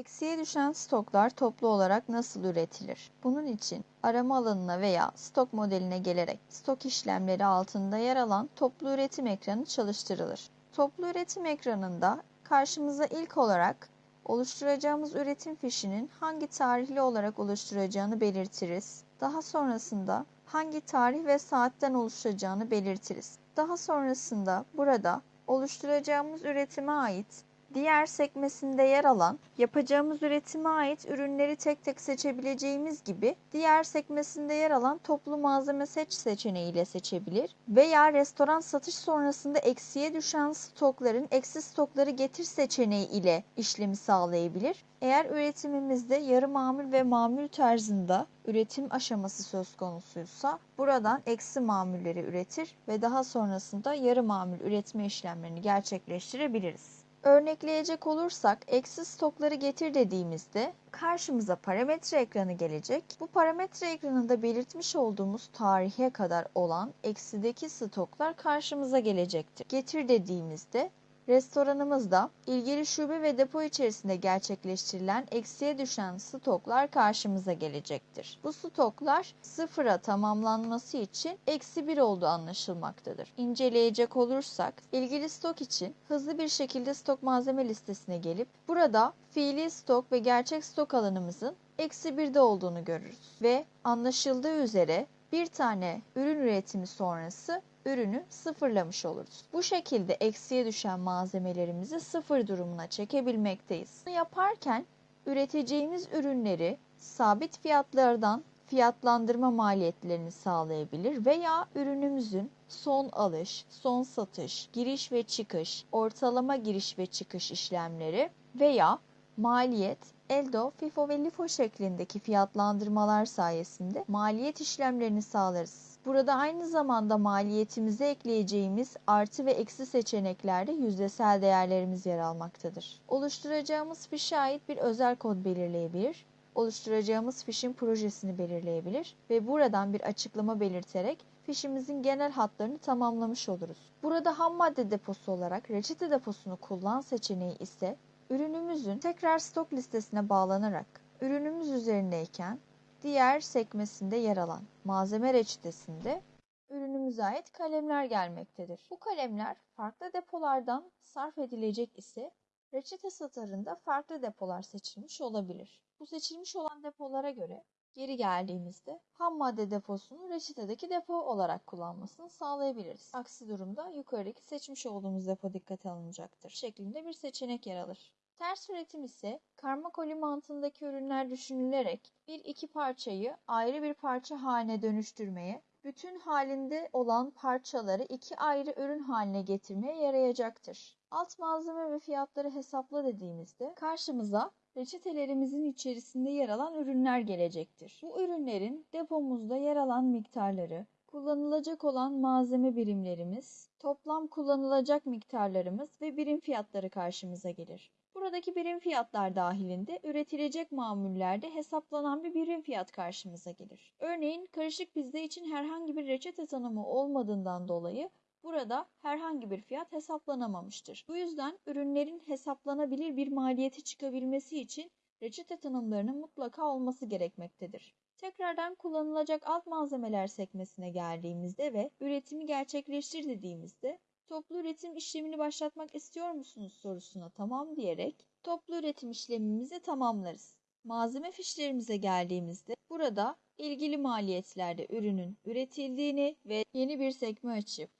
Eksiye düşen stoklar toplu olarak nasıl üretilir? Bunun için arama alanına veya stok modeline gelerek stok işlemleri altında yer alan toplu üretim ekranı çalıştırılır. Toplu üretim ekranında karşımıza ilk olarak oluşturacağımız üretim fişinin hangi tarihli olarak oluşturacağını belirtiriz. Daha sonrasında hangi tarih ve saatten oluşacağını belirtiriz. Daha sonrasında burada oluşturacağımız üretime ait diğer sekmesinde yer alan yapacağımız üretime ait ürünleri tek tek seçebileceğimiz gibi diğer sekmesinde yer alan toplu malzeme seç seçeneğiyle seçebilir veya restoran satış sonrasında eksiye düşen stokların eksi stokları getir seçeneği ile işlemi sağlayabilir. Eğer üretimimizde yarı mamul ve mamul tarzında üretim aşaması söz konusuysa buradan eksi mamulleri üretir ve daha sonrasında yarı mamul üretme işlemlerini gerçekleştirebiliriz. Örnekleyecek olursak eksi stokları getir dediğimizde karşımıza parametre ekranı gelecek. Bu parametre ekranında belirtmiş olduğumuz tarihe kadar olan eksideki stoklar karşımıza gelecektir. Getir dediğimizde restoranımızda ilgili şube ve depo içerisinde gerçekleştirilen eksiye düşen stoklar karşımıza gelecektir. Bu stoklar sıfıra tamamlanması için eksi bir olduğu anlaşılmaktadır. İnceleyecek olursak ilgili stok için hızlı bir şekilde stok malzeme listesine gelip burada fiili stok ve gerçek stok alanımızın eksi birde olduğunu görürüz. Ve anlaşıldığı üzere bir tane ürün üretimi sonrası ürünü sıfırlamış oluruz. Bu şekilde eksiye düşen malzemelerimizi sıfır durumuna çekebilmekteyiz. Bunu yaparken üreteceğimiz ürünleri sabit fiyatlardan fiyatlandırma maliyetlerini sağlayabilir veya ürünümüzün son alış, son satış, giriş ve çıkış, ortalama giriş ve çıkış işlemleri veya maliyet, ELDO, FIFO ve LIFO şeklindeki fiyatlandırmalar sayesinde maliyet işlemlerini sağlarız. Burada aynı zamanda maliyetimize ekleyeceğimiz artı ve eksi seçeneklerde yüzdesel değerlerimiz yer almaktadır. Oluşturacağımız fişe ait bir özel kod belirleyebilir, oluşturacağımız fişin projesini belirleyebilir ve buradan bir açıklama belirterek fişimizin genel hatlarını tamamlamış oluruz. Burada ham madde deposu olarak reçete deposunu kullan seçeneği ise ürünümüzün tekrar stok listesine bağlanarak ürünümüz üzerindeyken diğer sekmesinde yer alan malzeme reçetesinde ürünümüze ait kalemler gelmektedir. Bu kalemler farklı depolardan sarf edilecek ise reçete satırında farklı depolar seçilmiş olabilir. Bu seçilmiş olan depolara göre geri geldiğimizde ham madde deposunu reçetedeki depo olarak kullanmasını sağlayabiliriz. Aksi durumda yukarıdaki seçmiş olduğumuz depo dikkate alınacaktır şeklinde bir seçenek yer alır. Ters üretim ise karma koli mantığındaki ürünler düşünülerek bir iki parçayı ayrı bir parça haline dönüştürmeye, bütün halinde olan parçaları iki ayrı ürün haline getirmeye yarayacaktır. Alt malzeme ve fiyatları hesapla dediğimizde karşımıza reçetelerimizin içerisinde yer alan ürünler gelecektir. Bu ürünlerin depomuzda yer alan miktarları, kullanılacak olan malzeme birimlerimiz, toplam kullanılacak miktarlarımız ve birim fiyatları karşımıza gelir. Buradaki birim fiyatlar dahilinde üretilecek mamullerde hesaplanan bir birim fiyat karşımıza gelir. Örneğin karışık pizza için herhangi bir reçete tanımı olmadığından dolayı burada herhangi bir fiyat hesaplanamamıştır. Bu yüzden ürünlerin hesaplanabilir bir maliyeti çıkabilmesi için reçete tanımlarının mutlaka olması gerekmektedir. Tekrardan kullanılacak alt malzemeler sekmesine geldiğimizde ve üretimi gerçekleştir dediğimizde toplu üretim işlemini başlatmak istiyor musunuz sorusuna tamam diyerek toplu üretim işlemimizi tamamlarız. Malzeme fişlerimize geldiğimizde burada ilgili maliyetlerde ürünün üretildiğini ve yeni bir sekme açıp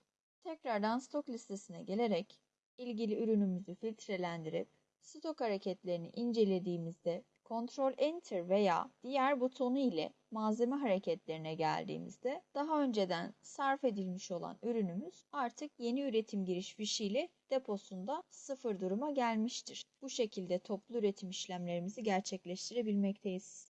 tekrardan stok listesine gelerek ilgili ürünümüzü filtrelendirip stok hareketlerini incelediğimizde Ctrl Enter veya diğer butonu ile malzeme hareketlerine geldiğimizde daha önceden sarf edilmiş olan ürünümüz artık yeni üretim giriş fişiyle deposunda sıfır duruma gelmiştir. Bu şekilde toplu üretim işlemlerimizi gerçekleştirebilmekteyiz.